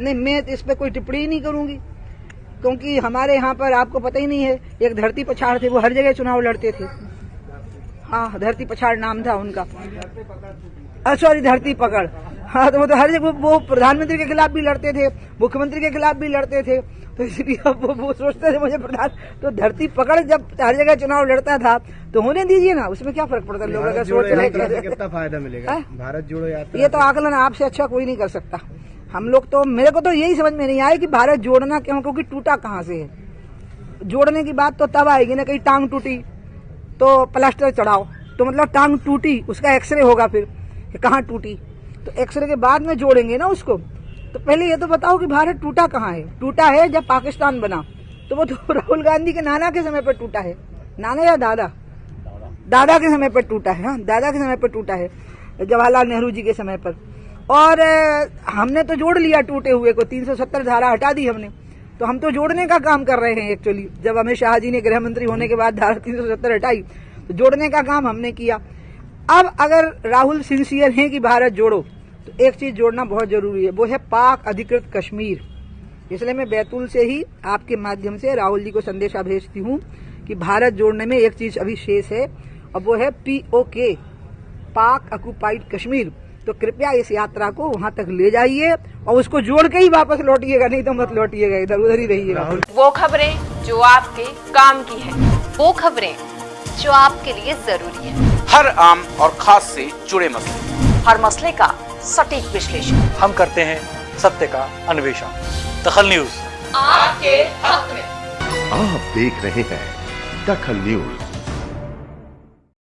नहीं मैं इस पर कोई टिप्पणी नहीं करूँगी क्योंकि हमारे यहाँ पर आपको पता ही नहीं है एक धरती पछाड़ थे वो हर जगह चुनाव लड़ते थे। हाँ धरती पछाड़ नाम था उनका। सॉरी धरती पकड़। हाँ तो वो तो हर जगह वो प्रधानमंत्री के खिलाफ भी लड़ते थे मुख्यमंत्री के खिलाफ भी लड़ते थे। तो इसलिए वो, वो सोचते थे मुझे प्रधान तो धरती पकड़ जब हर जगह चुनाव लड़ता था तो होने दीजिए ना उसमें क्या फ़र्क पड़ता है? लोग अगर सोच रहे कितना फ़ायदा मिलेगा? भारत जोड़ो यात्रा ये तो आकलन आपसे अच्छा कोई नहीं कर सकता। हम लोग तो मेरे को तो यही समझ में नहीं आया कि भारत जोड़ना क्यों, क्योंकि टूटा कहाँ से है? जोड़ने की बात तो तब आएगी ना कहीं टांग टूटी तो प्लास्टर चढ़ाओ। तो मतलब टांग टूटी, उसका एक्सरे होगा फिर कहाँ टूटी? तो एक्सरे के बाद में जोड़ेंगे ना उसको। तो पहले ये तो बताओ कि भारत टूटा कहाँ है? टूटा है जब पाकिस्तान बना तो वो तो राहुल गांधी के नाना के समय पर टूटा है। नाना या दादा? दादा के समय पर टूटा है हाँ दादा के समय पर टूटा है, जवाहरलाल नेहरू जी के समय पर। और हमने तो जोड़ लिया टूटे हुए को 370 धारा हटा दी हमने। तो हम तो जोड़ने का काम कर रहे हैं एक्चुअली जब अमित शाह जी ने गृह मंत्री होने के बाद धारा 370 हटाई तो जोड़ने का काम हमने किया। अब अगर राहुल सिंसियर हैं कि भारत जोड़ो तो एक चीज़ जोड़ना बहुत ज़रूरी है, वो है पाक अधिकृत कश्मीर। इसलिए मैं बैतूल से ही आपके माध्यम से राहुल जी को संदेशा भेजती हूँ कि भारत जोड़ने में एक चीज़ अभी शेष है और वो है पीओके पाक ऑक्यूपाइड कश्मीर। तो कृपया इस यात्रा को वहाँ तक ले जाइए और उसको जोड़ के ही वापस लौटिएगा नहीं तो मत लौटिएगा इधर उधर ही रहिएगा। वो खबरें जो आपके काम की है वो खबरें जो आपके लिए ज़रूरी है। हर आम और खास से जुड़े मसले। हर मसले का सटीक विश्लेषण। हम करते हैं सत्य का अन्वेषण। दखल न्यूज़। आपके हक में आप देख रहे हैं दखल न्यूज़।